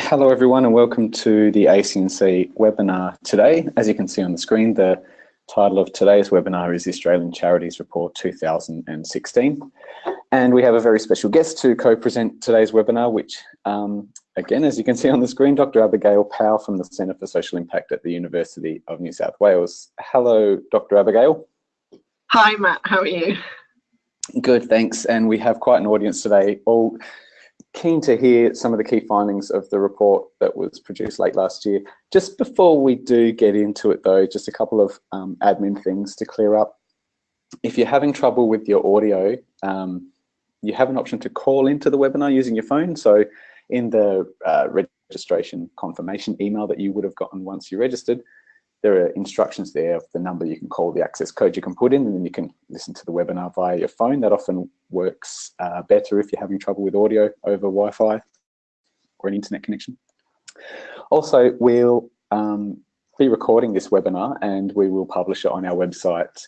Hello everyone and welcome to the ACNC webinar today. As you can see on the screen, the title of today's webinar is Australian Charities Report 2016. And we have a very special guest to co-present today's webinar, which um, again, as you can see on the screen, Dr. Abigail Powell from the Centre for Social Impact at the University of New South Wales. Hello, Dr. Abigail. Hi, Matt, how are you? Good, thanks. And we have quite an audience today, all keen to hear some of the key findings of the report that was produced late last year. Just before we do get into it though, just a couple of um, admin things to clear up. If you're having trouble with your audio, um, you have an option to call into the webinar using your phone. So in the uh, registration confirmation email that you would have gotten once you registered, there are instructions there of the number you can call, the access code you can put in, and then you can listen to the webinar via your phone. That often works uh, better if you're having trouble with audio over Wi-Fi or an internet connection. Also, we'll um, be recording this webinar and we will publish it on our website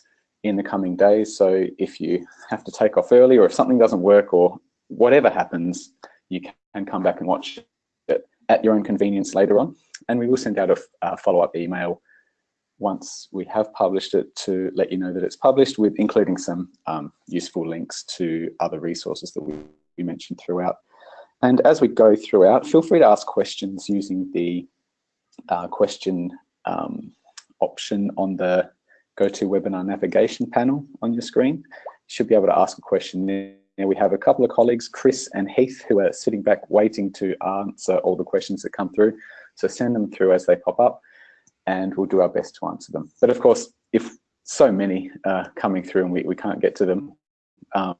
in the coming days. So if you have to take off early or if something doesn't work or whatever happens, you can come back and watch it at your own convenience later on. And we will send out a, a follow-up email once we have published it to let you know that it's published with including some um, useful links to other resources that we, we mentioned throughout. And as we go throughout, feel free to ask questions using the uh, question um, option on the GoToWebinar navigation panel on your screen. You should be able to ask a question there. We have a couple of colleagues, Chris and Heath, who are sitting back waiting to answer all the questions that come through. So send them through as they pop up and we'll do our best to answer them. But of course, if so many are coming through and we, we can't get to them, um,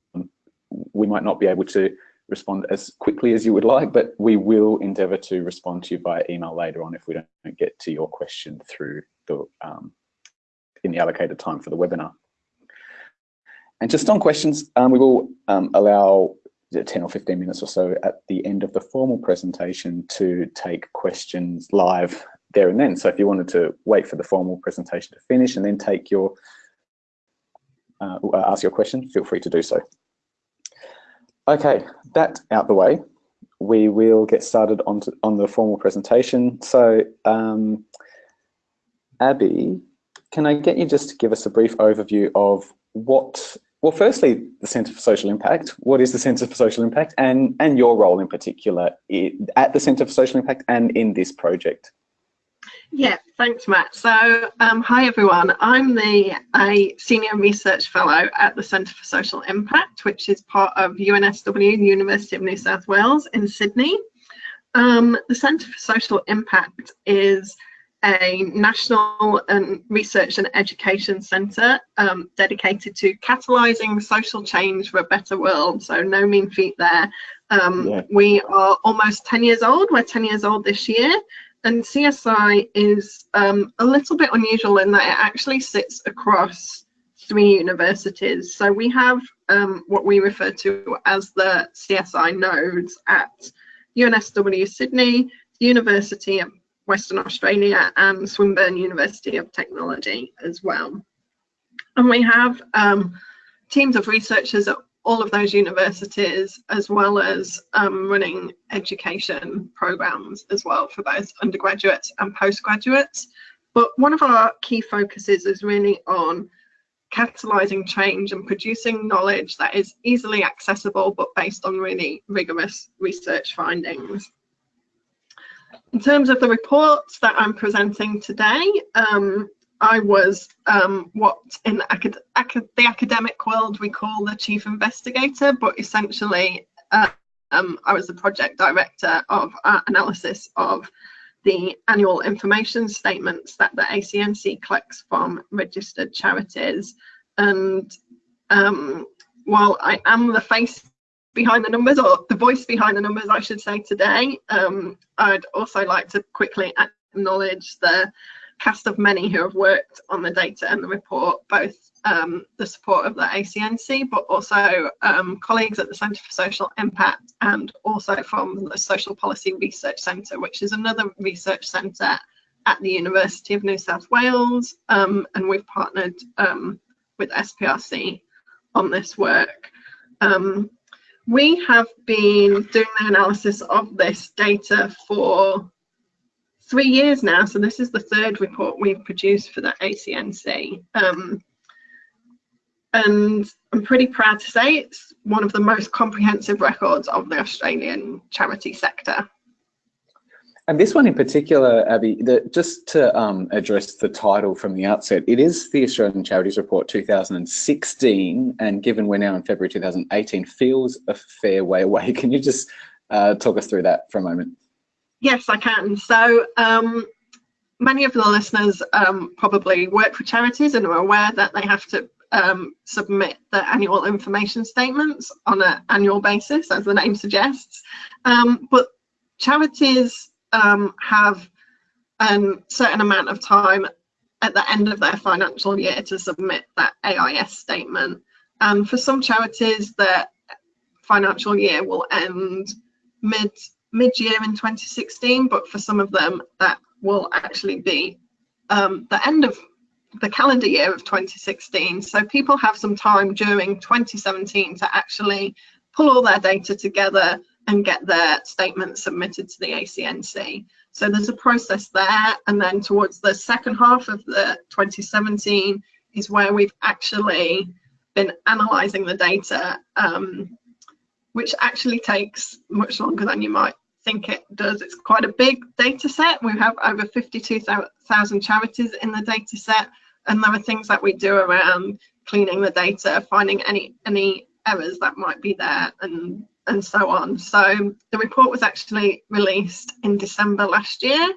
we might not be able to respond as quickly as you would like, but we will endeavour to respond to you by email later on if we don't get to your question through the um, in the allocated time for the webinar. And just on questions, um, we will um, allow 10 or 15 minutes or so at the end of the formal presentation to take questions live there and then. So if you wanted to wait for the formal presentation to finish and then take your, uh, ask your question, feel free to do so. Okay, that out the way, we will get started on, to, on the formal presentation. So um, Abby, can I get you just to give us a brief overview of what, well, firstly, the Centre for Social Impact. What is the Centre for Social Impact and, and your role in particular at the Centre for Social Impact and in this project? Yeah, thanks, Matt. So, um, hi everyone. I'm the a senior research fellow at the Centre for Social Impact, which is part of UNSW, the University of New South Wales in Sydney. Um, the Centre for Social Impact is a national and research and education centre um, dedicated to catalysing social change for a better world. So no mean feat there. Um, yeah. We are almost 10 years old. We're 10 years old this year and CSI is um, a little bit unusual in that it actually sits across three universities. So we have um, what we refer to as the CSI nodes at UNSW Sydney, University of Western Australia and Swinburne University of Technology as well. And we have um, teams of researchers at all of those universities as well as um, running education programs as well for both undergraduates and postgraduates. But one of our key focuses is really on catalyzing change and producing knowledge that is easily accessible but based on really rigorous research findings. In terms of the reports that I'm presenting today, um, I was um, what in acad the academic world we call the chief investigator, but essentially uh, um, I was the project director of uh, analysis of the annual information statements that the ACNC collects from registered charities. And um, while I am the face behind the numbers, or the voice behind the numbers, I should say today, um, I'd also like to quickly acknowledge the cast of many who have worked on the data and the report, both um, the support of the ACNC, but also um, colleagues at the Centre for Social Impact and also from the Social Policy Research Centre, which is another research centre at the University of New South Wales. Um, and we've partnered um, with SPRC on this work. Um, we have been doing the analysis of this data for three years now. So this is the third report we've produced for the ACNC. Um, and I'm pretty proud to say it's one of the most comprehensive records of the Australian charity sector. And this one in particular, Abby, the, just to um, address the title from the outset, it is the Australian Charities Report 2016, and given we're now in February 2018, feels a fair way away. Can you just uh, talk us through that for a moment? Yes, I can. So um, many of the listeners um, probably work for charities and are aware that they have to um, submit the annual information statements on an annual basis, as the name suggests. Um, but charities um, have a certain amount of time at the end of their financial year to submit that AIS statement. And for some charities, their financial year will end mid mid-year in 2016, but for some of them, that will actually be um, the end of the calendar year of 2016. So people have some time during 2017 to actually pull all their data together and get their statement submitted to the ACNC. So there's a process there. And then towards the second half of the 2017 is where we've actually been analysing the data, um, which actually takes much longer than you might think it does. It's quite a big data set. We have over 52,000 charities in the data set, and there are things that we do around cleaning the data, finding any any errors that might be there, and and so on. So the report was actually released in December last year.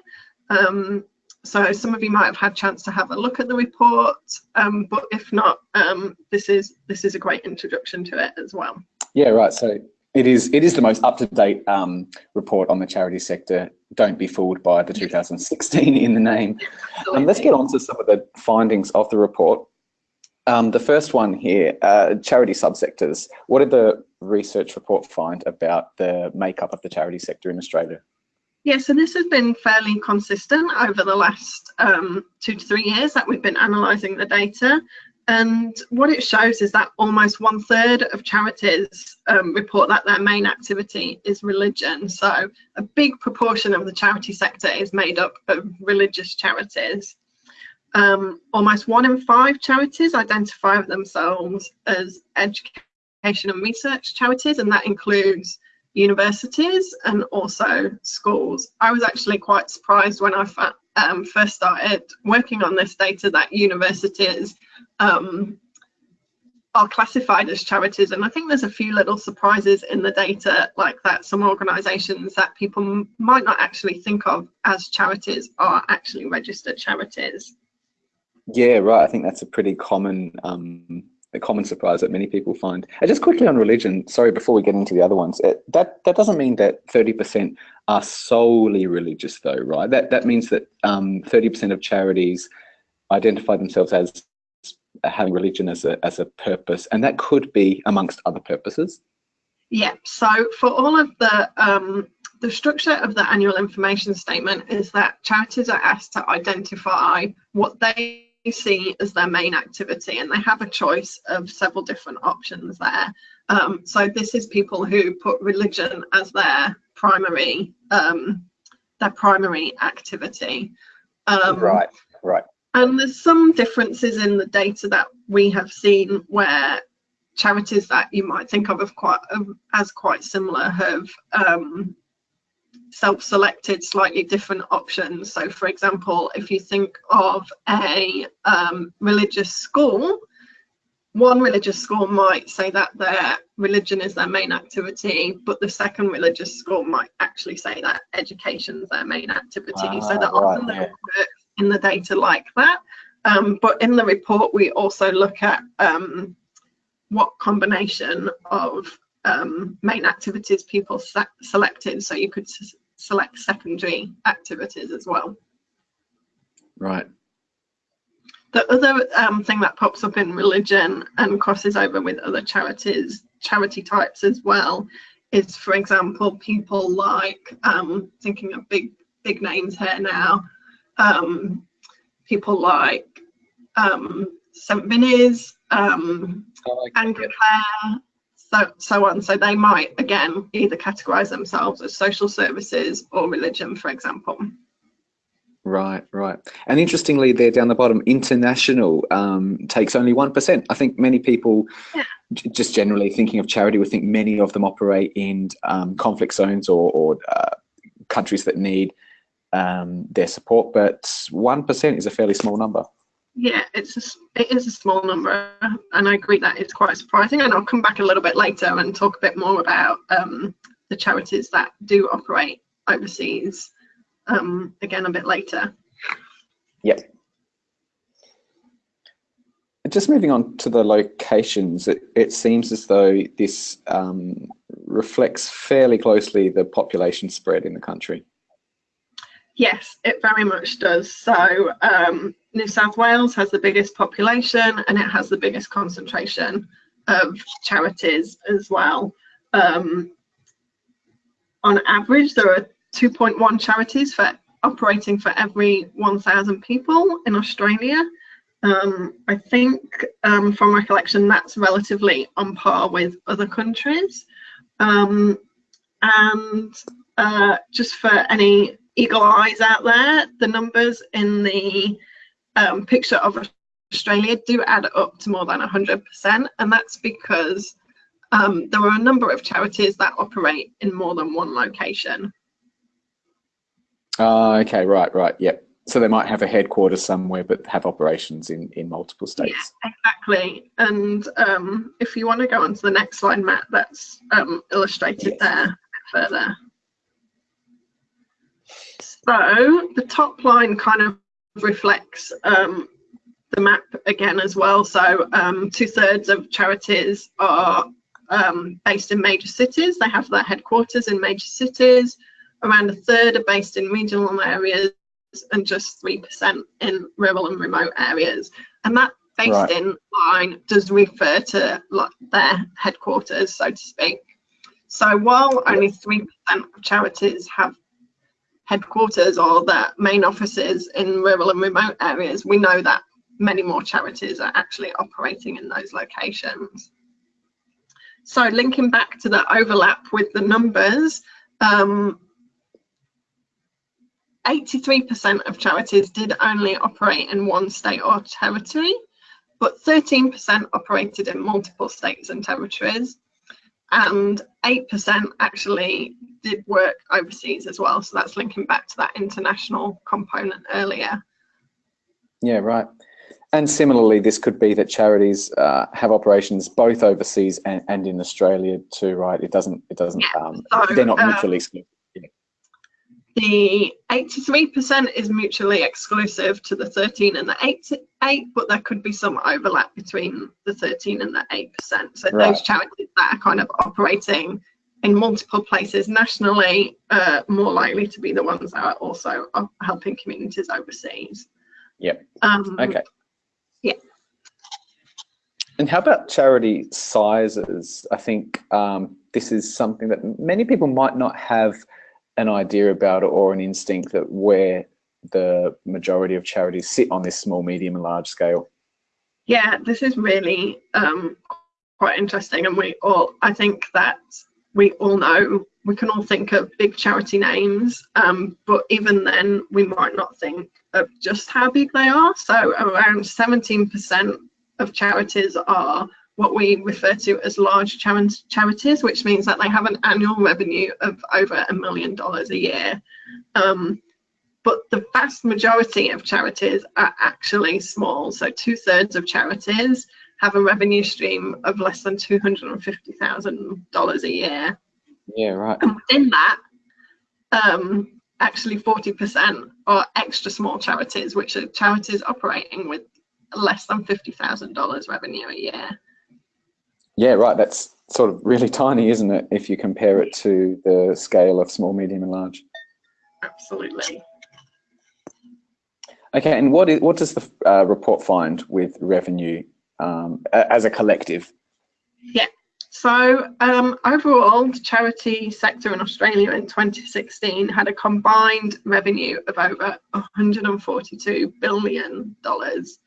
Um, so some of you might have had a chance to have a look at the report, um, but if not, um, this is this is a great introduction to it as well. Yeah, right. So it is it is the most up-to-date um, report on the charity sector. Don't be fooled by the 2016 in the name. Um, let's get on to some of the findings of the report. Um, the first one here, uh, charity subsectors. What did the research report find about the makeup of the charity sector in Australia? Yeah, so this has been fairly consistent over the last um, two to three years that we've been analysing the data. And what it shows is that almost one third of charities um, report that their main activity is religion. So a big proportion of the charity sector is made up of religious charities. Um, almost one in five charities identify themselves as education and research charities, and that includes universities and also schools. I was actually quite surprised when I um, first started working on this data that universities um, are classified as charities and I think there's a few little surprises in the data like that some organisations that people might not actually think of as charities are actually registered charities. Yeah, right. I think that's a pretty common um, a common surprise that many people find. And just quickly on religion, sorry, before we get into the other ones, it, that that doesn't mean that 30% are solely religious, though, right? That that means that 30% um, of charities identify themselves as having religion as a as a purpose, and that could be amongst other purposes. Yeah. So for all of the um, the structure of the annual information statement is that charities are asked to identify what they see as their main activity and they have a choice of several different options there. Um, so this is people who put religion as their primary um, their primary activity. Um, right, right. And there's some differences in the data that we have seen where charities that you might think of, of quite, of, as quite similar have um, self-selected slightly different options. So for example, if you think of a um, religious school, one religious school might say that their religion is their main activity, but the second religious school might actually say that education is their main activity. Uh, so that right, often yeah. work in the data like that. Um, but in the report, we also look at um, what combination of um, main activities people se selected. So you could select secondary activities as well. Right. The other um, thing that pops up in religion and crosses over with other charities, charity types as well, is for example, people like, um, thinking of big, big names here now, um, people like um, St. Vinny's, um, like Anglicare, so, so on. So they might, again, either categorize themselves as social services or religion, for example. Right, right. And interestingly, there down the bottom, international um, takes only 1%. I think many people, yeah. just generally thinking of charity, would think many of them operate in um, conflict zones or, or uh, countries that need um, their support, but 1% is a fairly small number. Yeah, it's a, it is a small number, and I agree that it's quite surprising. And I'll come back a little bit later and talk a bit more about um, the charities that do operate overseas um, again a bit later. Yep. Just moving on to the locations, it, it seems as though this um, reflects fairly closely the population spread in the country. Yes, it very much does. So um, New South Wales has the biggest population and it has the biggest concentration of charities as well. Um, on average, there are 2.1 charities for operating for every 1,000 people in Australia. Um, I think um, from recollection, that's relatively on par with other countries. Um, and uh, just for any eagle eyes out there, the numbers in the um, picture of Australia do add up to more than 100%, and that's because um, there are a number of charities that operate in more than one location. Uh, okay, right, right, yep. So they might have a headquarters somewhere, but have operations in, in multiple states. Yeah, exactly. And um, if you want to go on to the next slide, Matt, that's um, illustrated yes. there further. So the top line kind of reflects um, the map again as well. So um, two thirds of charities are um, based in major cities. They have their headquarters in major cities around a third are based in regional areas and just 3% in rural and remote areas. And that based right. in line does refer to their headquarters, so to speak. So while only 3% of charities have headquarters or their main offices in rural and remote areas, we know that many more charities are actually operating in those locations. So linking back to the overlap with the numbers, um, 83% of charities did only operate in one state or territory, but 13% operated in multiple states and territories, and 8% actually did work overseas as well. So that's linking back to that international component earlier. Yeah, right. And similarly, this could be that charities uh, have operations both overseas and, and in Australia too, right? It doesn't, it doesn't, yeah, um, so, they're not mutually um, exclusive. The 83% is mutually exclusive to the 13 and the 8, 8, but there could be some overlap between the 13 and the 8%. So right. those charities that are kind of operating in multiple places nationally are more likely to be the ones that are also helping communities overseas. Yep. Um, okay. Yeah. And how about charity sizes? I think um, this is something that many people might not have an idea about it or an instinct that where the majority of charities sit on this small, medium and large scale? Yeah, this is really um, quite interesting. And we all, I think that we all know, we can all think of big charity names, um, but even then we might not think of just how big they are. So around 17% of charities are what we refer to as large charities, which means that they have an annual revenue of over a million dollars a year. Um, but the vast majority of charities are actually small. So two thirds of charities have a revenue stream of less than $250,000 a year. Yeah, right. And within that, um, actually 40% are extra small charities, which are charities operating with less than $50,000 revenue a year. Yeah, right. That's sort of really tiny, isn't it, if you compare it to the scale of small, medium and large? Absolutely. Okay, and what is what does the uh, report find with revenue um, as a collective? Yeah, so um, overall, the charity sector in Australia in 2016 had a combined revenue of over 142 billion dollars.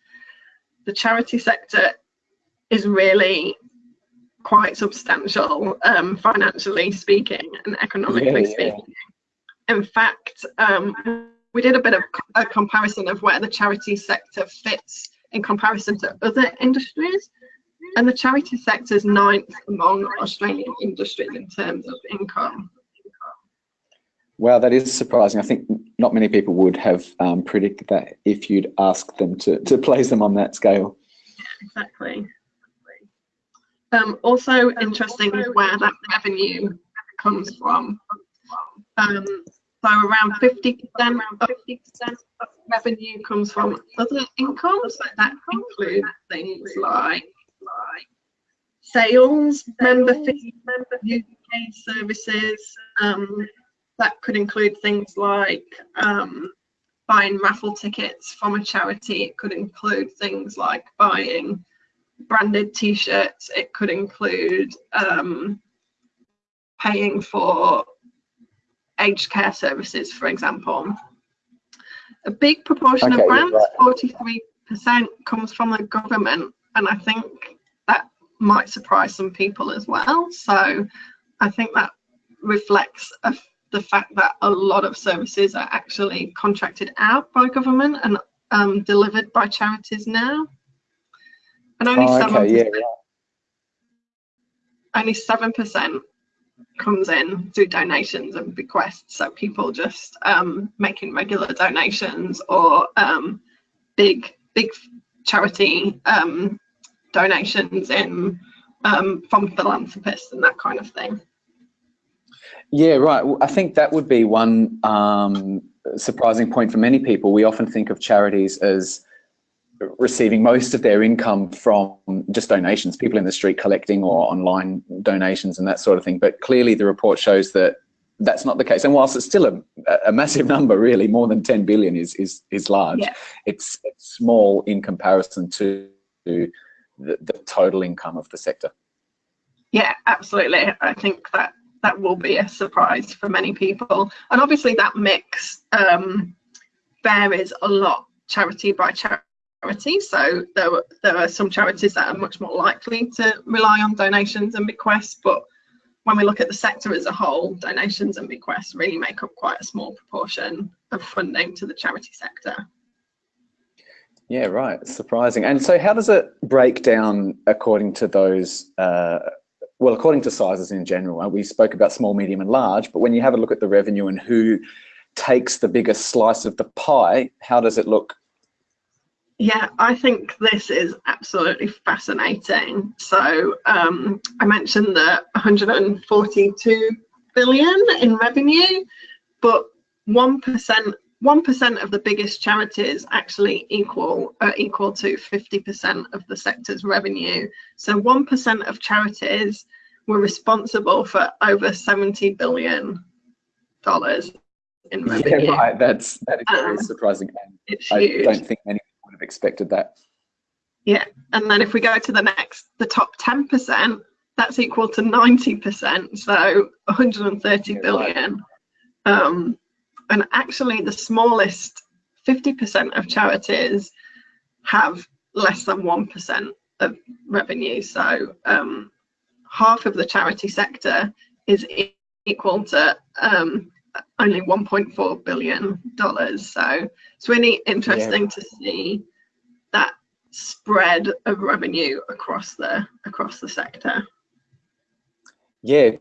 The charity sector is really quite substantial um, financially speaking and economically yeah, speaking. Yeah. In fact, um, we did a bit of a comparison of where the charity sector fits in comparison to other industries. And the charity sector is ninth among Australian industries in terms of income. Wow, that is surprising. I think not many people would have um, predicted that if you'd asked them to, to place them on that scale. Yeah, exactly. Um, also interesting is where that revenue comes from. Um, so around 50% of of revenue comes from other income. So that includes things like, like sales, member fees, member UK services. Um, that could include things like um, buying raffle tickets from a charity. It could include things like buying branded t-shirts. It could include um, paying for aged care services, for example. A big proportion okay, of grants, right. 43%, comes from the government, and I think that might surprise some people as well. So I think that reflects a, the fact that a lot of services are actually contracted out by government and um, delivered by charities now. And only oh, okay, yeah, only seven percent comes in through donations and bequests. So people just um, making regular donations or um, big big charity um, donations in um, from philanthropists and that kind of thing. Yeah, right. Well, I think that would be one um, surprising point for many people. We often think of charities as receiving most of their income from just donations, people in the street collecting or online donations and that sort of thing. But clearly the report shows that that's not the case. And whilst it's still a, a massive number, really, more than 10 billion is, is, is large, yeah. it's, it's, small in comparison to the, the total income of the sector. Yeah, absolutely. I think that that will be a surprise for many people. And obviously that mix um, varies a lot charity by charity charities. So there, were, there are some charities that are much more likely to rely on donations and bequests, but when we look at the sector as a whole, donations and bequests really make up quite a small proportion of funding to the charity sector. Yeah, right. Surprising. And so how does it break down according to those, uh, well, according to sizes in general? We spoke about small, medium and large, but when you have a look at the revenue and who takes the biggest slice of the pie, how does it look yeah, I think this is absolutely fascinating. So um, I mentioned the 142 billion in revenue, but one percent one percent of the biggest charities actually equal uh, equal to 50% of the sector's revenue. So one percent of charities were responsible for over 70 billion dollars in revenue. Yeah, right. That's that is very um, surprising. It's I huge. don't think many have expected that. Yeah, and then if we go to the next, the top 10%, that's equal to 90%, so 130 yeah, billion. Right. Um, and actually the smallest 50% of charities have less than 1% of revenue. So um, half of the charity sector is equal to um, only 1.4 billion dollars. So it's really interesting yeah. to see that spread of revenue across the across the sector. Yeah,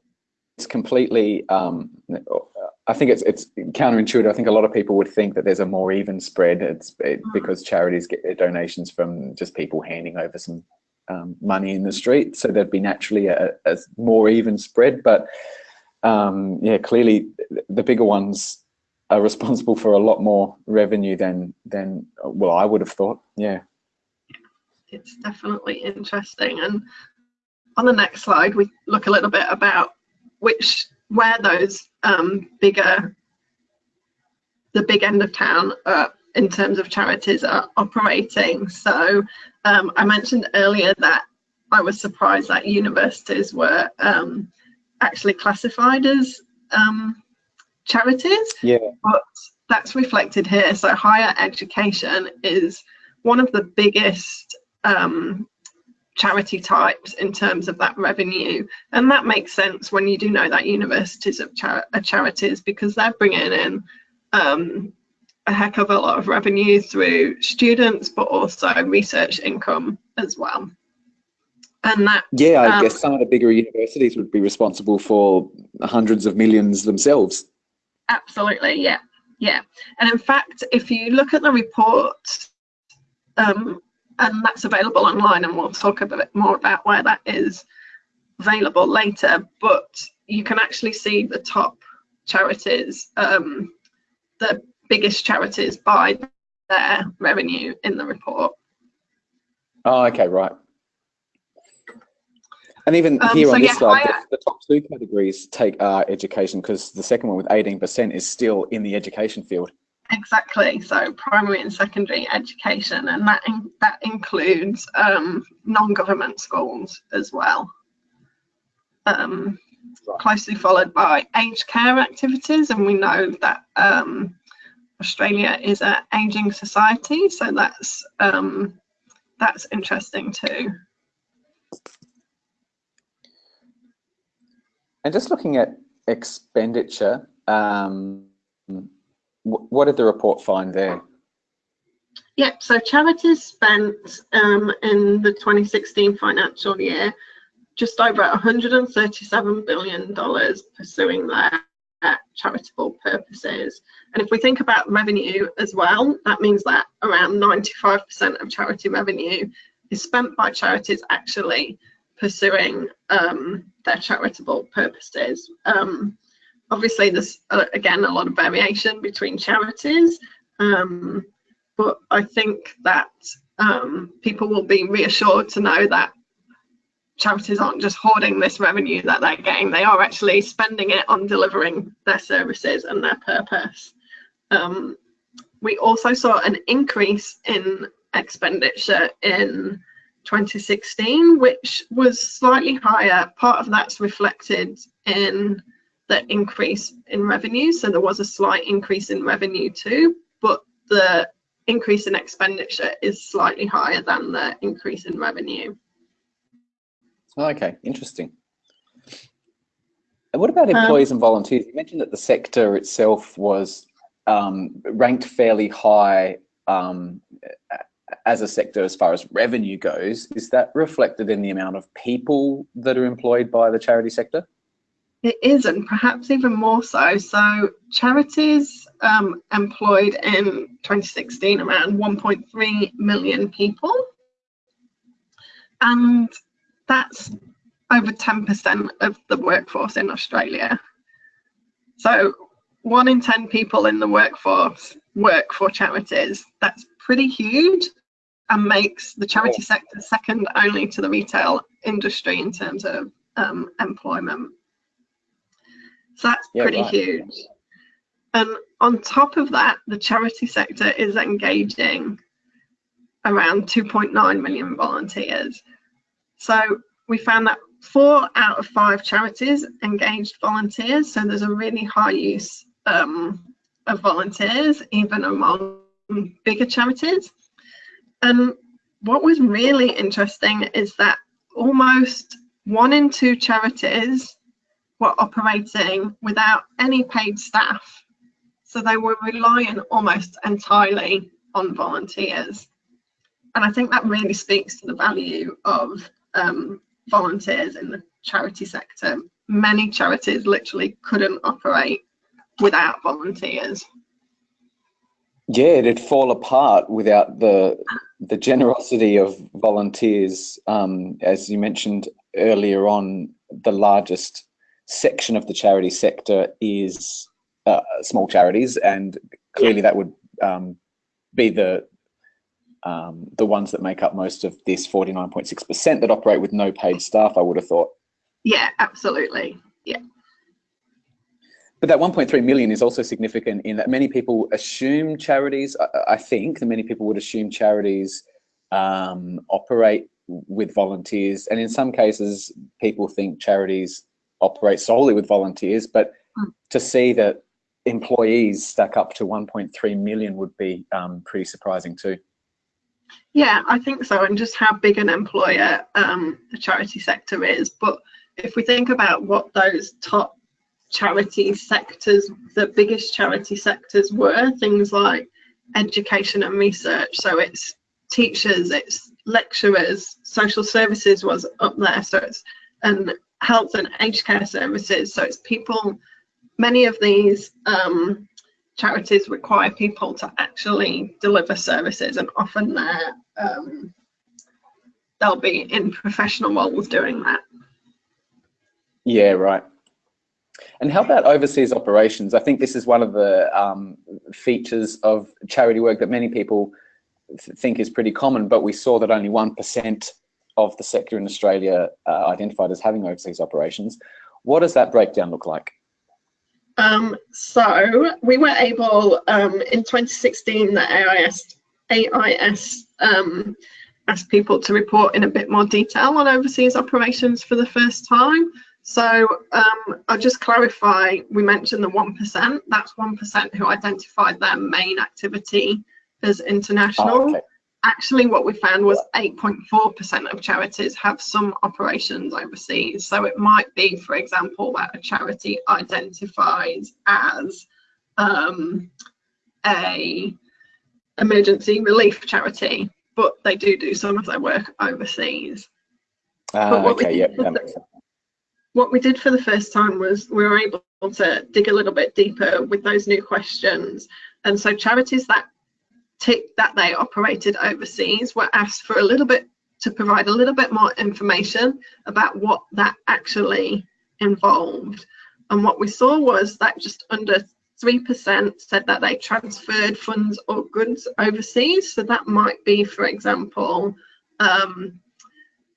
it's completely. Um, I think it's it's counterintuitive. I think a lot of people would think that there's a more even spread. It's it, mm. because charities get their donations from just people handing over some um, money in the street, so there'd be naturally a, a more even spread. But um, yeah, clearly the bigger ones are responsible for a lot more revenue than than well I would have thought. Yeah, it's definitely interesting. And on the next slide, we look a little bit about which where those um, bigger the big end of town uh, in terms of charities are operating. So um, I mentioned earlier that I was surprised that universities were um, actually classified as um, charities. Yeah. But that's reflected here. So higher education is one of the biggest um, charity types in terms of that revenue. And that makes sense when you do know that universities are, char are charities because they're bringing in um, a heck of a lot of revenue through students, but also research income as well. And that yeah, I um, guess some of the bigger universities would be responsible for hundreds of millions themselves. Absolutely, yeah, yeah. And in fact, if you look at the report, um, and that's available online, and we'll talk a bit more about where that is available later. But you can actually see the top charities, um, the biggest charities by their revenue in the report. Oh, okay, right. And even um, here so on this yeah, slide, the, the, top two categories take uh, education because the second one with 18% is still in the education field. Exactly. So primary and secondary education, and that in, that includes um, non-government schools as well. Um, right. Closely followed by aged care activities, and we know that um, Australia is an aging society, so that's um, that's interesting too. And just looking at expenditure, um, what did the report find there? Yeah, so charities spent um, in the 2016 financial year just over $137 billion pursuing their charitable purposes. And if we think about revenue as well, that means that around 95% of charity revenue is spent by charities actually pursuing um, their charitable purposes. Um, obviously, there's uh, again a lot of variation between charities, um, but I think that people will be reassured to know that charities aren't just hoarding this revenue that they're getting, they are actually spending it on delivering their services and their purpose. Um, we also saw an increase in expenditure in 2016, which was slightly higher. Part of that's reflected in the increase in revenue. So there was a slight increase in revenue too, but the increase in expenditure is slightly higher than the increase in revenue. Okay, interesting. And what about employees um, and volunteers? You mentioned that the sector itself was um, ranked fairly high um, as a sector as far as revenue goes. Is that reflected in the amount of people that are employed by the charity sector? It is, and perhaps even more so. So, charities um, employed in 2016 around 1.3 million people. And that's over 10% of the workforce in Australia. So one in 10 people in the workforce work for charities. That's pretty huge and makes the charity sector second only to the retail industry in terms of um, employment. So that's yeah, pretty right. huge. And on top of that, the charity sector is engaging around 2.9 million volunteers. So we found that four out of five charities engaged volunteers. So there's a really high use um, of volunteers, even among bigger charities. And what was really interesting is that almost one in two charities were operating without any paid staff. So they were relying almost entirely on volunteers. And I think that really speaks to the value of um, volunteers in the charity sector. Many charities literally couldn't operate without volunteers. Yeah, it'd fall apart without the the generosity of volunteers. Um, as you mentioned earlier on, the largest section of the charity sector is uh, small charities, and clearly that would um, be the um, the ones that make up most of this 49.6% that operate with no paid staff, I would have thought. Yeah, absolutely. Yeah. But that 1.3 million is also significant in that many people assume charities, I, I think that many people would assume charities um, operate with volunteers. And in some cases, people think charities operate solely with volunteers, but mm. to see that employees stack up to 1.3 million would be um, pretty surprising too. Yeah, I think so, and just how big an employer um, the charity sector is. But if we think about what those top charity sectors, the biggest charity sectors were, things like education and research. So it's teachers, it's lecturers, social services was up there. So it's and health and aged care services. So it's people, many of these um, charities require people to actually deliver services and often they're, um, they'll be in professional roles doing that. Yeah, right. And how about overseas operations? I think this is one of the um, features of charity work that many people th think is pretty common, but we saw that only 1% of the sector in Australia uh, identified as having overseas operations. What does that breakdown look like? Um, so we were able um, in 2016 the AIS AIS um, asked people to report in a bit more detail on overseas operations for the first time. So um, I'll just clarify, we mentioned the 1%, that's 1% who identified their main activity as international. Oh, okay. Actually, what we found was 8.4% of charities have some operations overseas. So it might be, for example, that a charity identifies as um, a emergency relief charity, but they do do some of their work overseas. Ah, okay, yeah, that makes sense what we did for the first time was we were able to dig a little bit deeper with those new questions. And so charities that tick that they operated overseas were asked for a little bit to provide a little bit more information about what that actually involved. And what we saw was that just under 3% said that they transferred funds or goods overseas. So that might be, for example, um,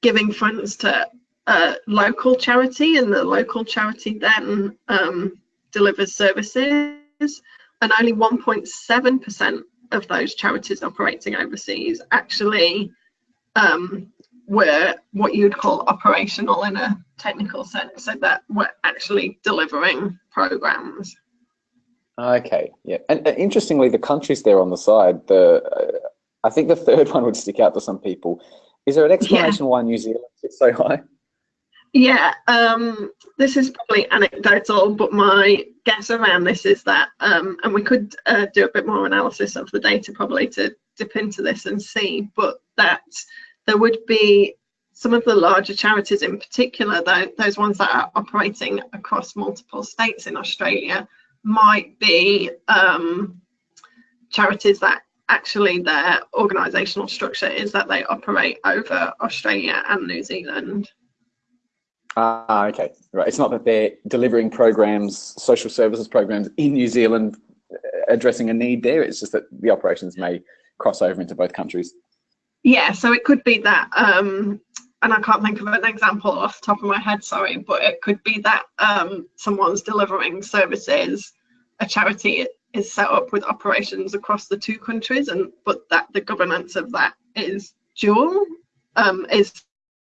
giving funds to a local charity and the local charity then um, delivers services and only 1.7% of those charities operating overseas actually um, were what you'd call operational in a technical sense, so that we're actually delivering programs. Okay, yeah, and uh, interestingly, the countries there on the side, the uh, I think the third one would stick out to some people. Is there an explanation yeah. why New Zealand is so high? Yeah, um, this is probably anecdotal, but my guess around this is that, um, and we could uh, do a bit more analysis of the data probably to dip into this and see, but that there would be some of the larger charities in particular, though, those ones that are operating across multiple states in Australia, might be um, charities that actually their organisational structure is that they operate over Australia and New Zealand. Ah, okay, right. It's not that they're delivering programs, social services programs in New Zealand, uh, addressing a need there. It's just that the operations may cross over into both countries. Yeah, so it could be that, um, and I can't think of an example off the top of my head, sorry, but it could be that um, someone's delivering services, a charity is set up with operations across the two countries, and but that the governance of that is dual, um, is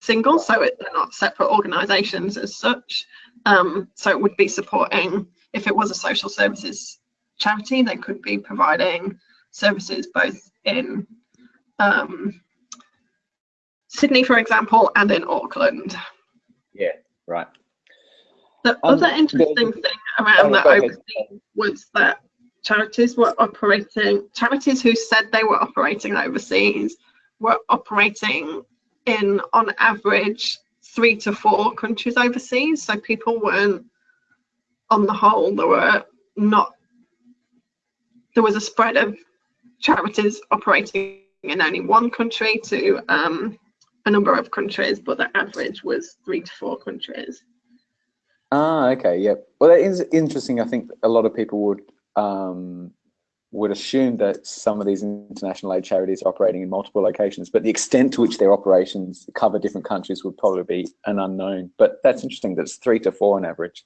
single, so it, they're not separate organisations as such. Um, so it would be supporting, if it was a social services charity, they could be providing services both in um, Sydney, for example, and in Auckland. Yeah, right. The um, other interesting thing around oh, that overseas was that charities were operating, charities who said they were operating overseas were operating in on average three to four countries overseas. So people weren't on the whole there were not there was a spread of charities operating in only one country to um, a number of countries but the average was three to four countries. Ah okay yeah. Well that is interesting. I think a lot of people would um, would assume that some of these international aid charities are operating in multiple locations, but the extent to which their operations cover different countries would probably be an unknown. But that's interesting that it's three to four on average.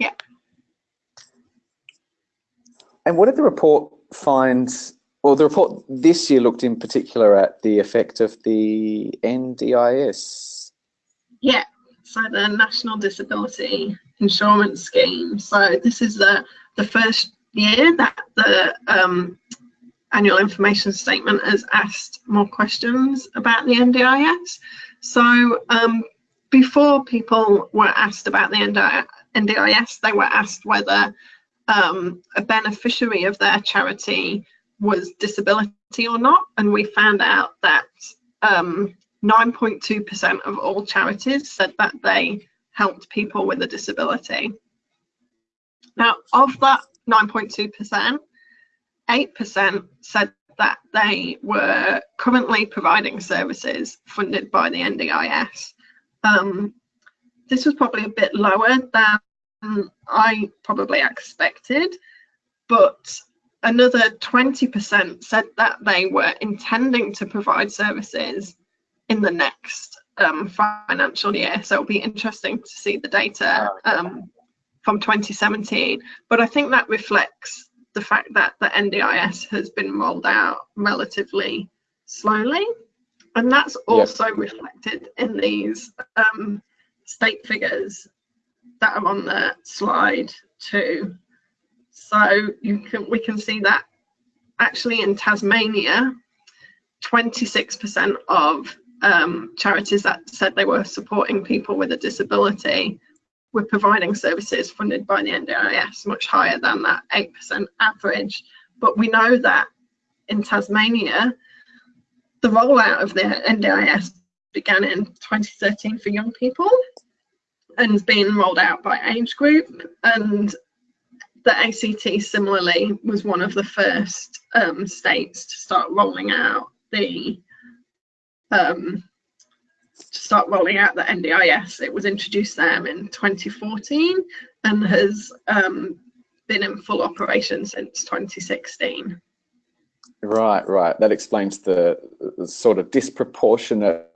Yeah. And what did the report find? Well, the report this year looked in particular at the effect of the NDIS. Yeah, so the National Disability Insurance Scheme. So this is the, the first year that the um, annual information statement has asked more questions about the NDIS. So um, before people were asked about the NDIS, they were asked whether um, a beneficiary of their charity was disability or not, and we found out that 9.2% um, of all charities said that they helped people with a disability. Now, of that 9.2%, 8% said that they were currently providing services funded by the NDIS. Um, this was probably a bit lower than I probably expected, but another 20% said that they were intending to provide services in the next um, financial year. So it'll be interesting to see the data um, from 2017. But I think that reflects the fact that the NDIS has been rolled out relatively slowly. And that's also yep. reflected in these um, state figures that are on the slide too. So you can we can see that actually in Tasmania, 26% of um, charities that said they were supporting people with a disability were providing services funded by the NDIS, much higher than that 8% average. But we know that in Tasmania, the rollout of the NDIS began in 2013 for young people and has been rolled out by age group. And the ACT similarly was one of the first um, states to start rolling out the um, to start rolling out the NDIS. It was introduced there in 2014 and has um, been in full operation since 2016. Right, right. That explains the, the sort of disproportionate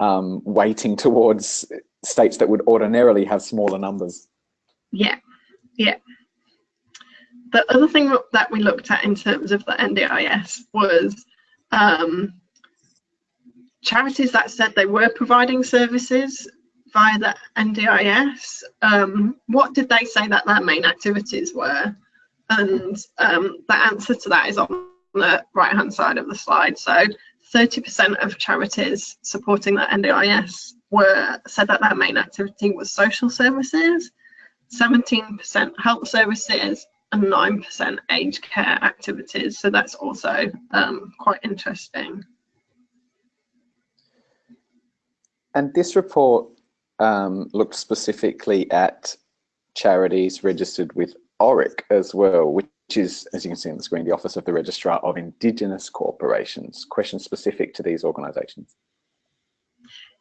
um, weighting towards states that would ordinarily have smaller numbers. Yeah, yeah. The other thing that we looked at in terms of the NDIS was um, charities that said they were providing services via the NDIS, um, what did they say that their main activities were? And um, the answer to that is on the right hand side of the slide. So 30% of charities supporting the NDIS were said that their main activity was social services, 17% health services, and 9% aged care activities. So that's also um, quite interesting. And this report um, looked specifically at charities registered with ORIC as well, which is, as you can see on the screen, the Office of the Registrar of Indigenous Corporations. Questions specific to these organisations?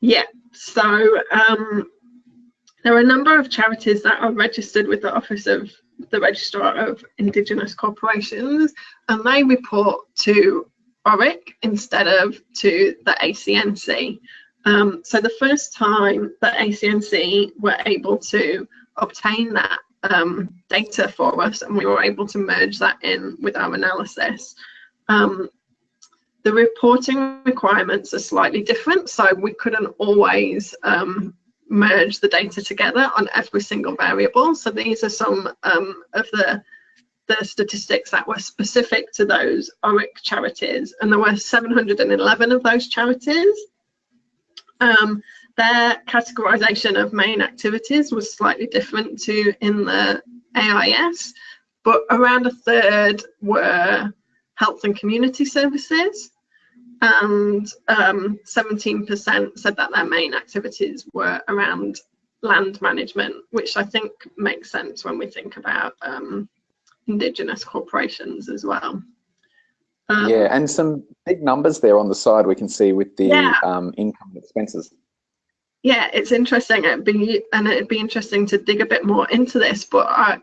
Yeah, so um, there are a number of charities that are registered with the Office of the Registrar of Indigenous Corporations, and they report to ORIC instead of to the ACNC. Um, so the first time that ACNC were able to obtain that um, data for us and we were able to merge that in with our analysis, um, the reporting requirements are slightly different. So we couldn't always um, merge the data together on every single variable. So these are some um, of the the statistics that were specific to those ORIC charities, and there were 711 of those charities. Um, their categorization of main activities was slightly different to in the AIS, but around a third were health and community services, and 17% um, said that their main activities were around land management, which I think makes sense when we think about um, Indigenous corporations as well. Um, yeah, and some big numbers there on the side we can see with the yeah. um, income and expenses. Yeah, it's interesting. It'd be and it'd be interesting to dig a bit more into this, but I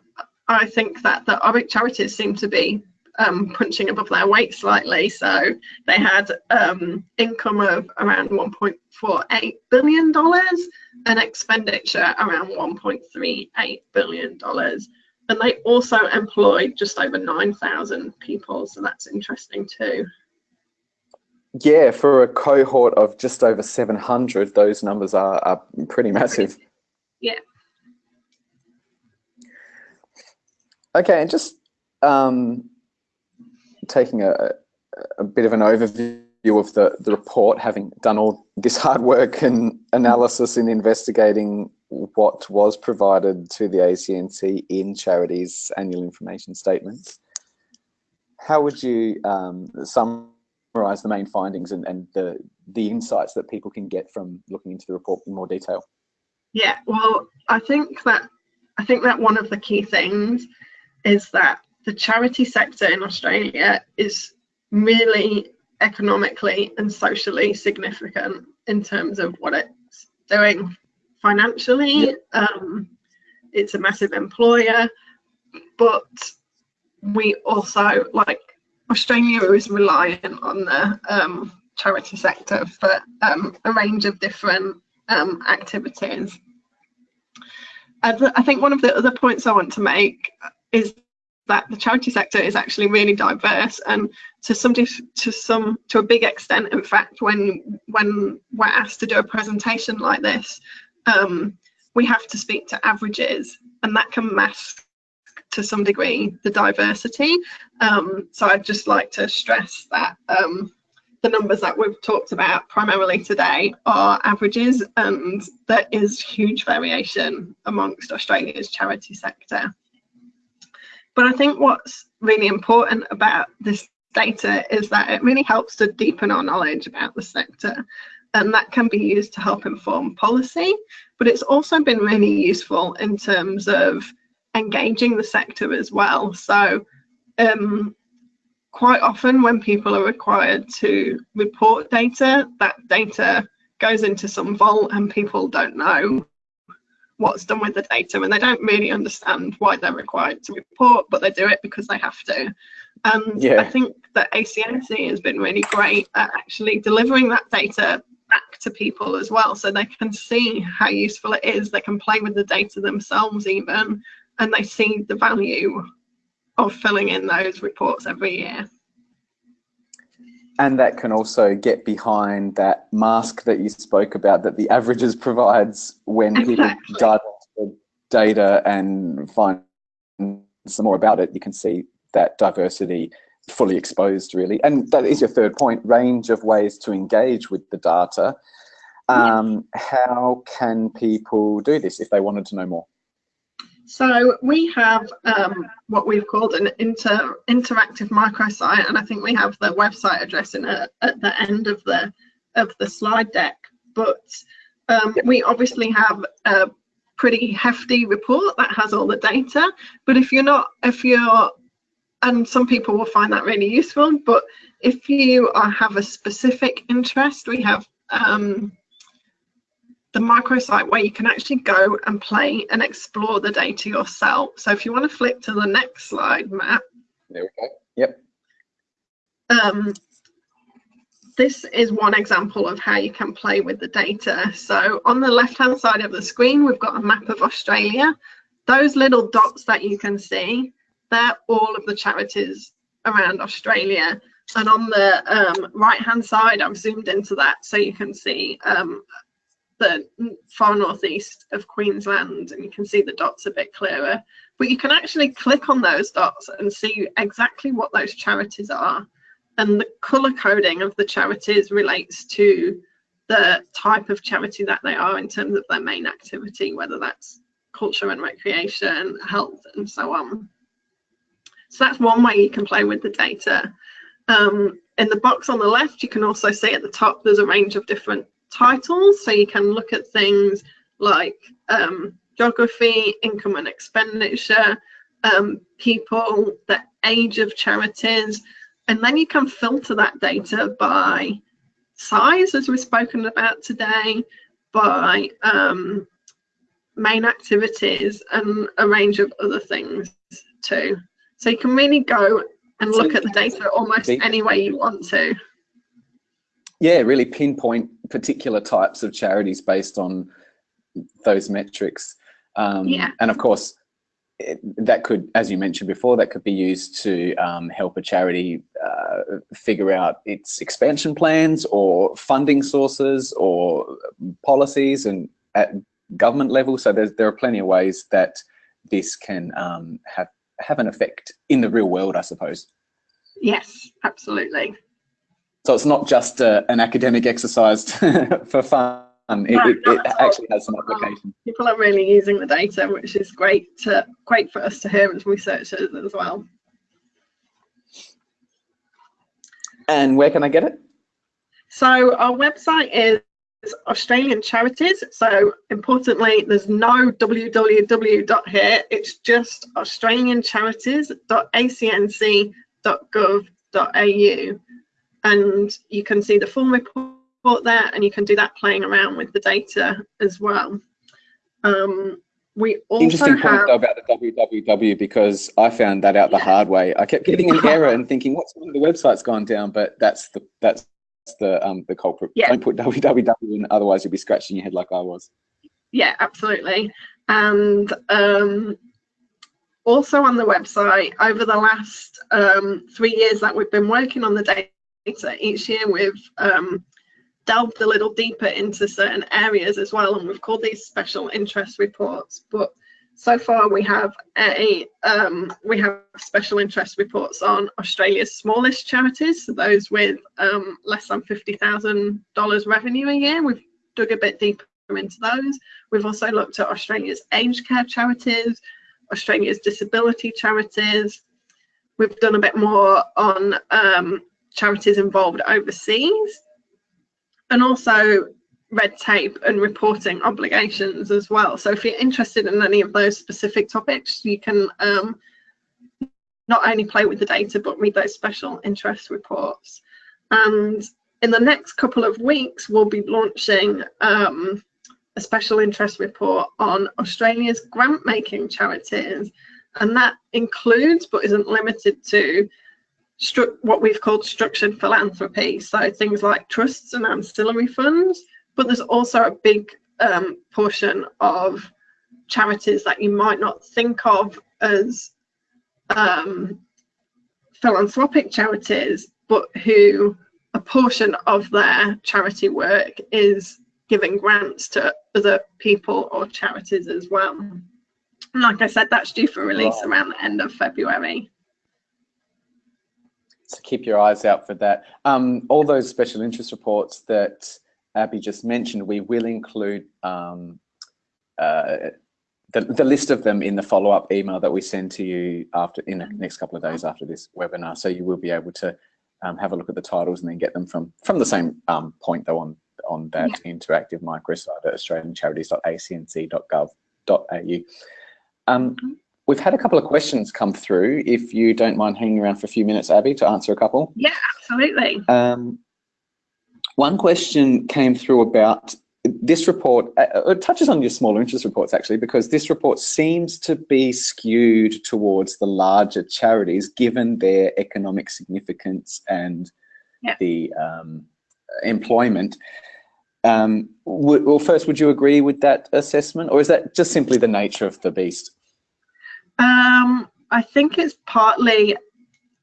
I think that the ORIC charities seem to be um, punching above their weight slightly. So they had um, income of around 1.48 billion dollars and expenditure around 1.38 billion dollars and they also employ just over 9,000 people, so that's interesting too. Yeah, for a cohort of just over 700, those numbers are, are pretty massive. Yeah. Okay, and just um, taking a, a bit of an overview of the, the report, having done all this hard work and analysis in investigating what was provided to the ACNC in charities annual information statements. How would you um, summarize the main findings and, and the, the insights that people can get from looking into the report in more detail? Yeah, well, I think that I think that one of the key things is that the charity sector in Australia is really economically and socially significant in terms of what it's doing financially. Um, it's a massive employer, but we also like Australia is reliant on the um, charity sector for um, a range of different um, activities. I think one of the other points I want to make is that the charity sector is actually really diverse and to some to some to a big extent in fact when when we're asked to do a presentation like this um, we have to speak to averages and that can mask to some degree the diversity um, so I'd just like to stress that um, the numbers that we've talked about primarily today are averages and there is huge variation amongst Australia's charity sector. But I think what's really important about this data is that it really helps to deepen our knowledge about the sector and that can be used to help inform policy. But it's also been really useful in terms of engaging the sector as well. So um, quite often when people are required to report data, that data goes into some vault and people don't know what's done with the data and they don't really understand why they're required to report, but they do it because they have to. And yeah. I think that ACNC has been really great at actually delivering that data back to people as well so they can see how useful it is. They can play with the data themselves even and they see the value of filling in those reports every year. And that can also get behind that mask that you spoke about that the averages provides when exactly. people dive into the data and find some more about it, you can see that diversity fully exposed really. And that is your third point, range of ways to engage with the data. Um, yeah. How can people do this if they wanted to know more? So we have um, what we've called an inter interactive microsite, and I think we have the website address in a, at the end of the of the slide deck. But um, we obviously have a pretty hefty report that has all the data. But if you're not, if you're, and some people will find that really useful. But if you are, have a specific interest, we have um, the microsite where you can actually go and play and explore the data yourself. So if you want to flip to the next slide, Matt. There we go. Yep. Um, this is one example of how you can play with the data. So on the left hand side of the screen, we've got a map of Australia. Those little dots that you can see, they're all of the charities around Australia. And on the um, right hand side, I've zoomed into that so you can see um, the far northeast of Queensland and you can see the dots a bit clearer. But you can actually click on those dots and see exactly what those charities are. And the colour coding of the charities relates to the type of charity that they are in terms of their main activity, whether that's culture and recreation, health, and so on. So that's one way you can play with the data. Um, in the box on the left, you can also see at the top there's a range of different titles. So you can look at things like um, geography, income and expenditure, um, people, the age of charities, and then you can filter that data by size, as we've spoken about today, by um, main activities and a range of other things too. So you can really go and look at the data almost any way you want to yeah, really pinpoint particular types of charities based on those metrics. Um, yeah. And of course, it, that could, as you mentioned before, that could be used to um, help a charity uh, figure out its expansion plans or funding sources or policies and at government level. So there's, there are plenty of ways that this can um, have, have an effect in the real world, I suppose. Yes, absolutely. So it's not just uh, an academic exercise for fun. It, no, it, it actually has some application. People are really using the data, which is great to great for us to hear as researchers as well. And where can I get it? So our website is Australian Charities. So importantly, there's no www dot here. It's just australiancharities.acnc.gov.au. And you can see the full report there and you can do that playing around with the data as well. Um, we also Interesting have, point though about the www because I found that out the yeah. hard way. I kept getting an error and thinking, what's the website's gone down? But that's the that's the um the culprit. Yeah. Don't put www in, otherwise you'll be scratching your head like I was. Yeah, absolutely. And um, also on the website, over the last um, three years that we've been working on the data, each year we've um, delved a little deeper into certain areas as well, and we've called these special interest reports. But so far we have a um, we have special interest reports on Australia's smallest charities, so those with um, less than fifty thousand dollars revenue a year. We've dug a bit deeper into those. We've also looked at Australia's aged care charities, Australia's disability charities. We've done a bit more on um, charities involved overseas, and also red tape and reporting obligations as well. So if you're interested in any of those specific topics, you can um, not only play with the data, but read those special interest reports. And in the next couple of weeks, we'll be launching um, a special interest report on Australia's grant making charities. And that includes, but isn't limited to, what we've called structured philanthropy. So things like trusts and ancillary funds, but there's also a big um, portion of charities that you might not think of as um, philanthropic charities, but who a portion of their charity work is giving grants to other people or charities as well. And like I said, that's due for release wow. around the end of February. So keep your eyes out for that. Um, all those special interest reports that Abby just mentioned, we will include um, uh, the, the list of them in the follow-up email that we send to you after in the next couple of days after this webinar. So you will be able to um, have a look at the titles and then get them from from the same um, point though on on that yeah. interactive microsite at australiancharities.acnc.gov.au. Um, mm-hmm. We've had a couple of questions come through. If you don't mind hanging around for a few minutes, Abby, to answer a couple. Yeah, absolutely. Um, one question came through about this report, uh, uh, it touches on your smaller interest reports actually, because this report seems to be skewed towards the larger charities given their economic significance and yeah. the um, employment. Um, well, first, would you agree with that assessment or is that just simply the nature of the beast? Um, I think it's partly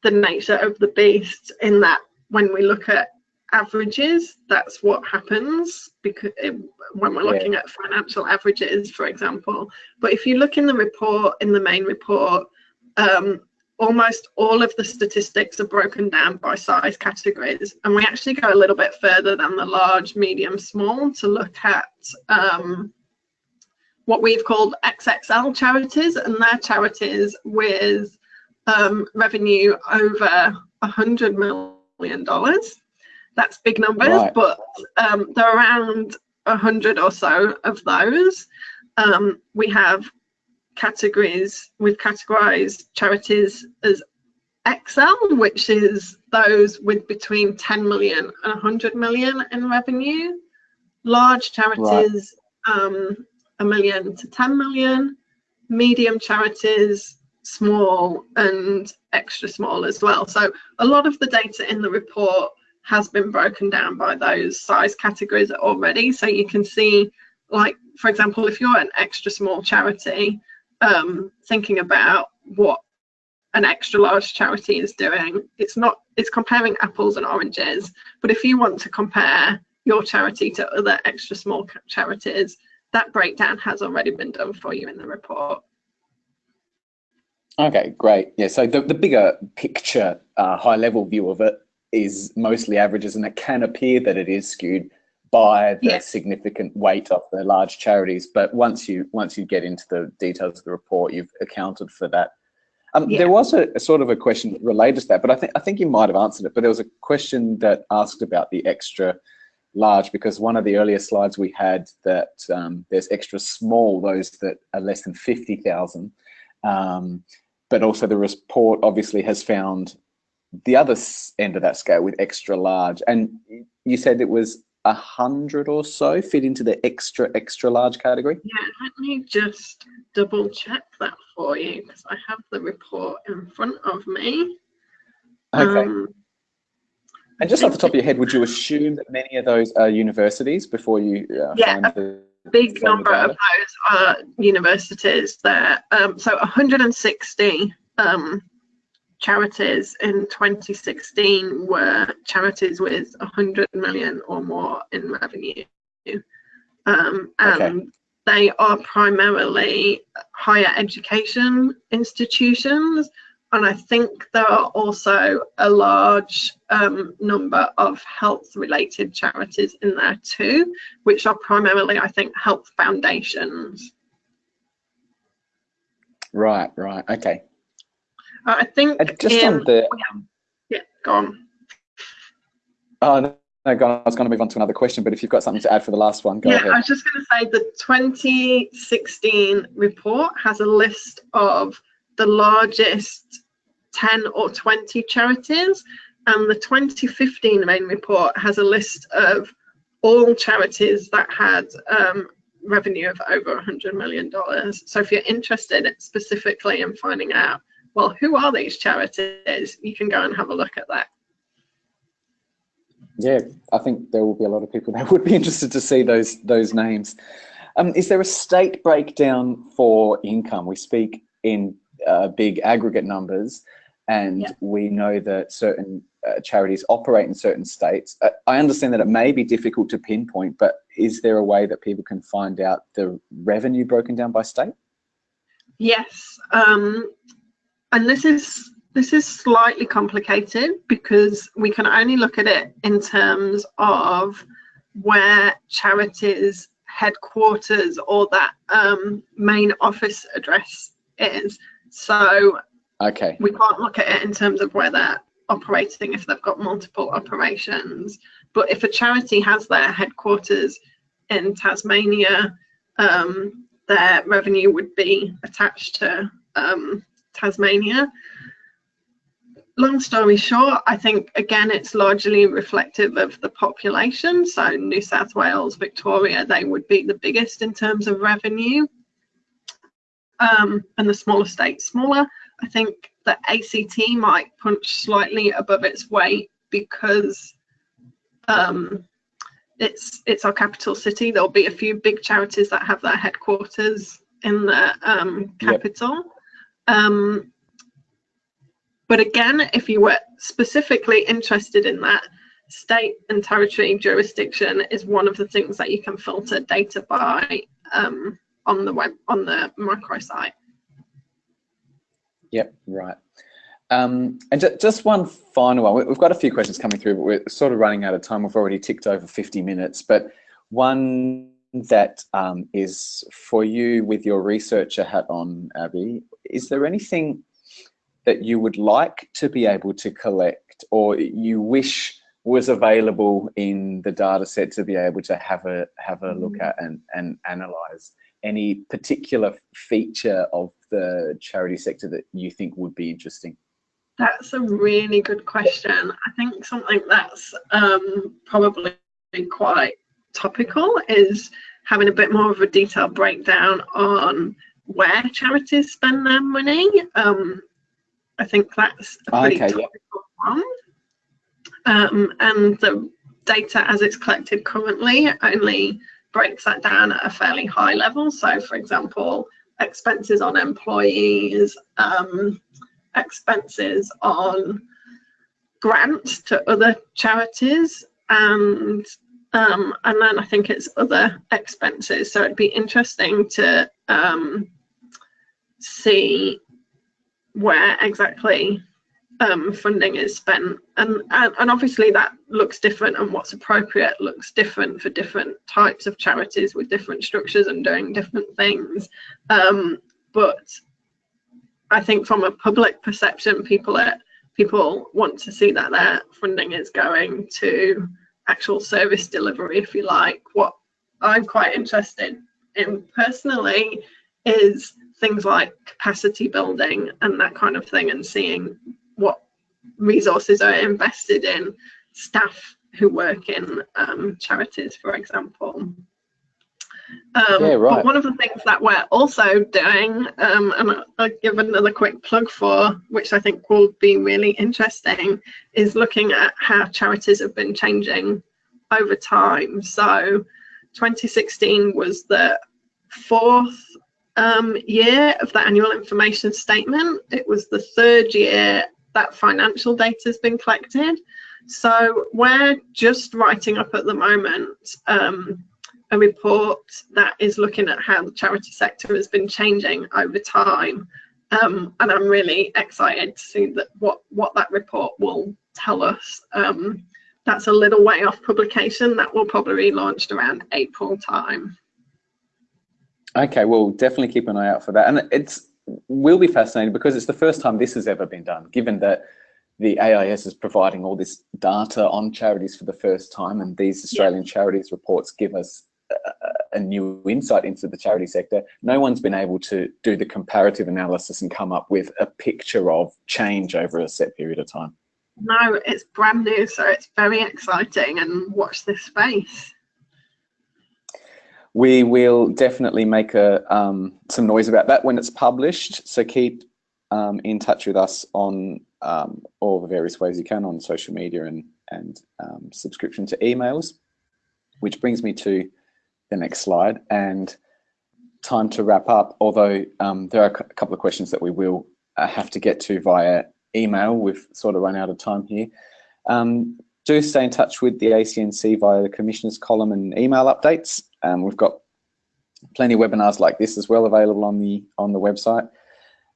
the nature of the beast in that when we look at averages that's what happens because it, when we're looking yeah. at financial averages for example but if you look in the report in the main report um, almost all of the statistics are broken down by size categories and we actually go a little bit further than the large medium small to look at um, what we've called xxl charities and they're charities with um, revenue over a hundred million dollars that's big numbers, right. but um, there are around a hundred or so of those. Um, we have categories, we've categorized charities as XL, which is those with between 10 million and 100 million in revenue. Large charities, right. A million to 10 million. Medium charities, small and extra small as well. So a lot of the data in the report has been broken down by those size categories already. So you can see, like, for example, if you're an extra small charity, um, thinking about what an extra large charity is doing, it's not, it's comparing apples and oranges. But if you want to compare your charity to other extra small charities, that breakdown has already been done for you in the report. Okay, great. Yeah, so the, the bigger picture, uh, high level view of it is mostly averages, and it can appear that it is skewed by the yeah. significant weight of the large charities. But once you once you get into the details of the report, you've accounted for that. Um, yeah. There was a, a, sort of a question related to that, but I think I think you might have answered it. But there was a question that asked about the extra large because one of the earlier slides we had that um, there's extra small, those that are less than 50,000. Um, but also the report obviously has found the other end of that scale with extra large. And you said it was a hundred or so fit into the extra extra large category. Yeah, let me just double check that for you because I have the report in front of me. Okay. Um, and just off the top of your head, would you assume that many of those are universities before you? Uh, yeah, a big number of those are universities. There, um, so 160 um, charities in 2016 were charities with 100 million or more in revenue, um, and okay. they are primarily higher education institutions and I think there are also a large um, number of health related charities in there too, which are primarily, I think, health foundations. Right, right, okay. Uh, I think. Uh, just in, on the. Yeah, go on. Oh, no. No, I was going to move on to another question, but if you've got something to add for the last one, go yeah, ahead. I was just going to say the 2016 report has a list of the largest 10 or 20 charities. And the 2015 main report has a list of all charities that had um, revenue of over $100 million. So if you're interested specifically in finding out, well, who are these charities, you can go and have a look at that. Yeah, I think there will be a lot of people that would be interested to see those those names. Um, is there a state breakdown for income? We speak in uh, big aggregate numbers, and yeah. we know that certain uh, charities operate in certain states. Uh, I understand that it may be difficult to pinpoint, but is there a way that people can find out the revenue broken down by state? Yes, um, and this is this is slightly complicated because we can only look at it in terms of where charities headquarters or that um, main office address is. So okay, we can't look at it in terms of where they're operating if they've got multiple operations. But if a charity has their headquarters in Tasmania, um, their revenue would be attached to um, Tasmania. Long story short, I think again it's largely reflective of the population. So New South Wales, Victoria, they would be the biggest in terms of revenue um, and the smaller states smaller. I think the ACT might punch slightly above its weight because um, it's it's our capital city. There'll be a few big charities that have their headquarters in the um, capital. Yep. Um, but again, if you were specifically interested in that, state and territory jurisdiction is one of the things that you can filter data by um, on the web on the microsite. Yep, right. Um, and just one final one. We've got a few questions coming through, but we're sort of running out of time. We've already ticked over 50 minutes. But one that um, is for you with your researcher hat on, Abby, is there anything that you would like to be able to collect or you wish was available in the data set to be able to have a have a look mm. at and, and analyze? Any particular feature of the charity sector that you think would be interesting? That's a really good question. I think something that's um, probably quite topical is having a bit more of a detailed breakdown on where charities spend their money. Um, I think that's a pretty okay, topical yeah. one. Um, and the data as it's collected currently only breaks that down at a fairly high level. So, for example, expenses on employees, um, expenses on grants to other charities, and um, and then I think it's other expenses. So it'd be interesting to um, see where exactly um, funding is spent. And, and, and obviously that looks different and what's appropriate looks different for different types of charities with different structures and doing different things. Um, but I think from a public perception, people are, people want to see that their funding is going to actual service delivery, if you like. What I'm quite interested in personally is things like capacity building and that kind of thing and seeing what resources are invested in staff who work in um, charities, for example. Um, yeah, right. But one of the things that we're also doing, um, and I'll give another quick plug for, which I think will be really interesting, is looking at how charities have been changing over time. So 2016 was the fourth um, year of the annual information statement. It was the third year that financial data has been collected. So we're just writing up at the moment um, a report that is looking at how the charity sector has been changing over time. Um, and I'm really excited to see that what, what that report will tell us. Um, that's a little way off publication. That will probably be launched around April time. Okay, we'll definitely keep an eye out for that. And it's will be fascinating because it's the first time this has ever been done, given that the AIS is providing all this data on charities for the first time and these Australian yeah. charities reports give us a, a, new insight into the charity sector. No one's been able to do the comparative analysis and come up with a picture of change over a set period of time. No, it's brand new, so it's very exciting and watch this space we will definitely make a um, some noise about that when it's published. So keep um, in touch with us on um, all the various ways you can on social media and and um, subscription to emails. Which brings me to the next slide and time to wrap up. Although um, there are a couple of questions that we will uh, have to get to via email. We've sort of run out of time here. Um, do stay in touch with the ACNC via the Commissioner's column and email updates. Um, we've got plenty of webinars like this as well available on the on the website.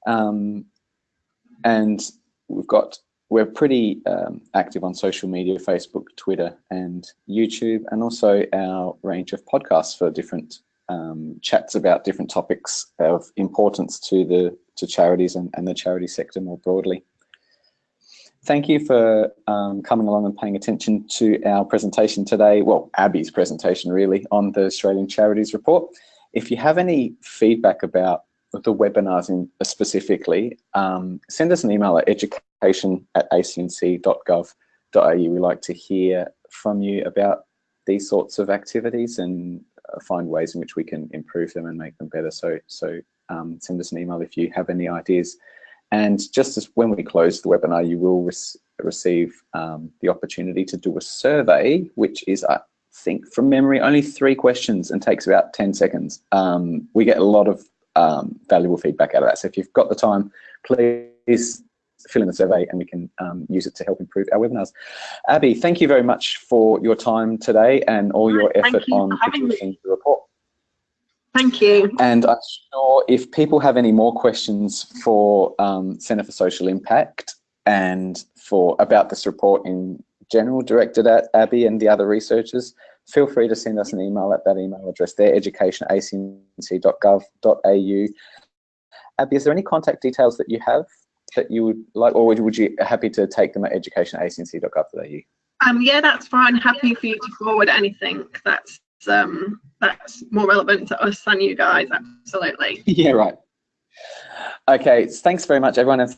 Um, and we've got we're pretty um, active on social media, Facebook, Twitter, and YouTube, and also our range of podcasts for different um, chats about different topics of importance to the to charities and, and the charity sector more broadly. Thank you for um, coming along and paying attention to our presentation today, well, Abby's presentation really, on the Australian Charities Report. If you have any feedback about the webinars in, specifically, um, send us an email at education at acnc.gov.au. We like to hear from you about these sorts of activities and uh, find ways in which we can improve them and make them better. So, so um, send us an email if you have any ideas. And just as when we close the webinar, you will receive um, the opportunity to do a survey, which is, I think from memory, only three questions and takes about 10 seconds. Um, we get a lot of um, valuable feedback out of that. So if you've got the time, please fill in the survey and we can um, use it to help improve our webinars. Abby, thank you very much for your time today and all your effort you on producing the report. Thank you. And I'm sure if people have any more questions for um, Centre for Social Impact and for about this report in general directed at Abby and the other researchers, feel free to send us an email at that email address there, education at acnc.gov.au. Abby, is there any contact details that you have that you would like, or would you happy to take them at education at acnc.gov.au? Um, yeah, that's fine. Happy for you to forward anything that's um, that's more relevant to us than you guys, absolutely. Yeah, right. Okay, thanks very much, everyone. And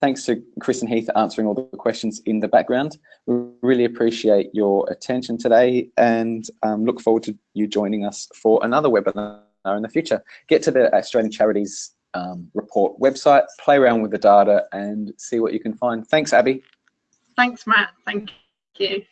thanks to Chris and Heath answering all the questions in the background. We really appreciate your attention today and um, look forward to you joining us for another webinar in the future. Get to the Australian Charities um, report website, play around with the data and see what you can find. Thanks, Abby. Thanks, Matt. Thank you.